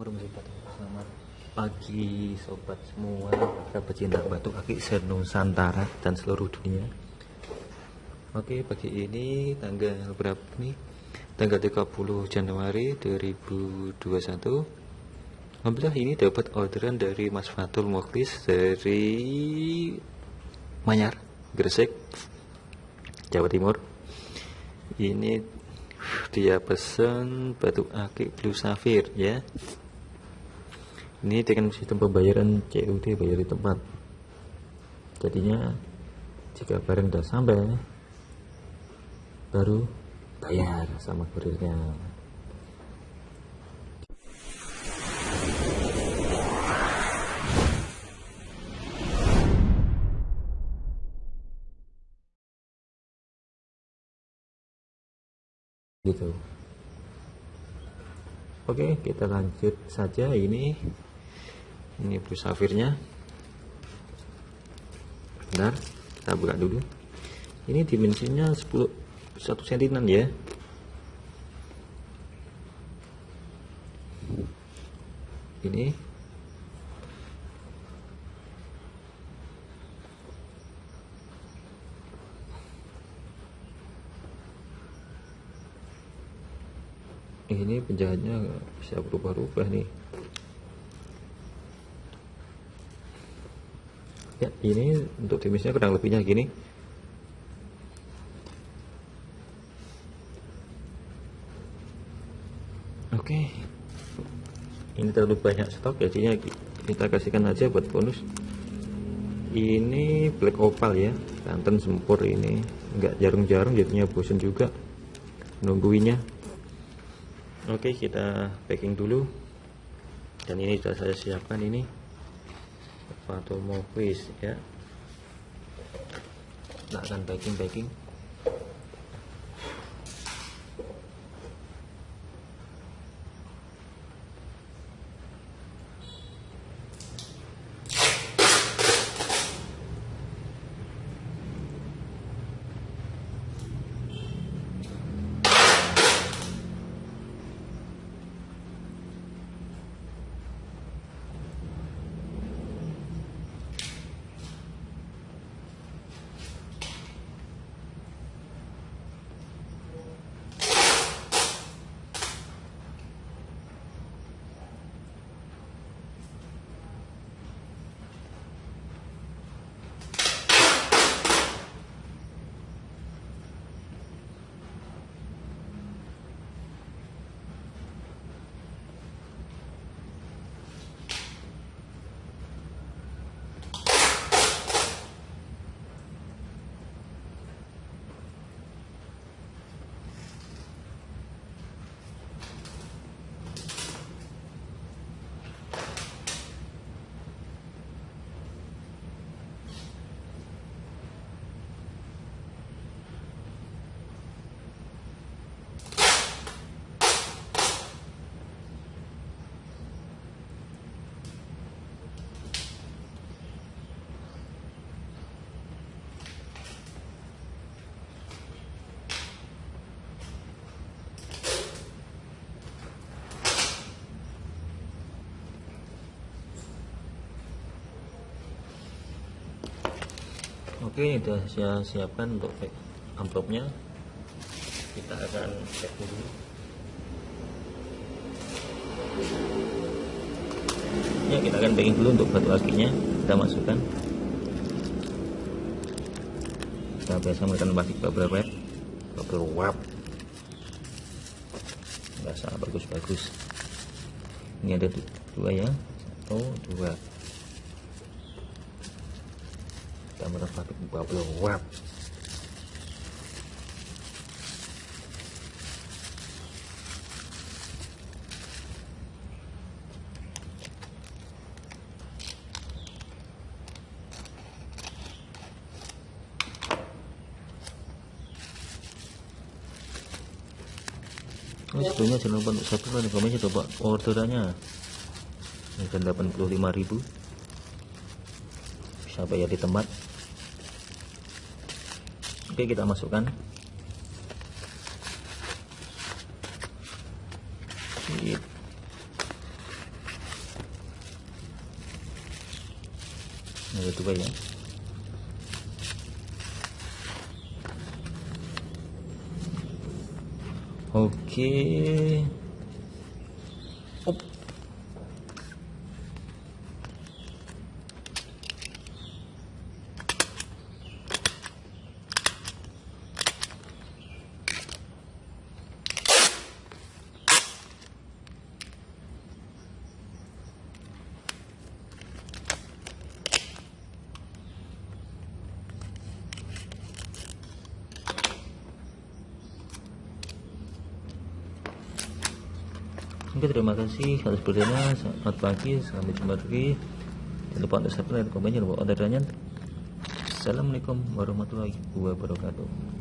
Selamat pagi sobat semua. Para pecinta batu kaki senusantara dan seluruh dunia. Oke pagi ini tanggal berapa nih? Tanggal 30 Januari 2021 Alhamdulillah ini dapat orderan dari Mas Fatul Moklis dari Manyar, Gresik, Jawa Timur. Ini dia pesen batu akik blue sapphire ya ini dengan sistem pembayaran COD bayar di tempat. Jadinya jika barang sudah sampai baru bayar sama kurirnya. Gitu. Oke kita lanjut saja. Ini ini blue safirnya. Bentar kita buka dulu. Ini dimensinya 10 1 cm ya. Ini. Ini penjahitnya bisa berubah-ubah nih ya ini untuk timisnya kurang lebihnya gini. Oke. Ini terlalu banyak stok jadinya kita kasihkan aja buat bonus. Ini black opal ya. Santan sempur ini. Enggak jarang-jarang jadinya bosan juga nungguinnya. Oke kita packing dulu. Dan ini sudah saya siapkan ini Fatomofis ya. Tidak akan packing packing oke ini sudah saya siapkan untuk amplopnya. Kita akan cek dulu. Ya kita akan packing dulu untuk batu akinya kita masukkan. Kita biasa menggunakan plastik bubble wrap. Bubble wrap. Biasa bagus-bagus. Ini ada dua ya. Satu dua kita menempati bubble wrap Oh, sebelumnya jangan lupa untuk subscribe. Dan komen coba orderannya. Dan 85.000 sampai ya di tempat. Oke kita masukkan. Nah, itu ya. Oke. Oke terima kasih. Atas perhatiannya selamat pagi sampai jumpa lagi. Jangan lupa untuk subscribe komen jangan lupa orderannya Assalamualaikum warahmatullahi wabarakatuh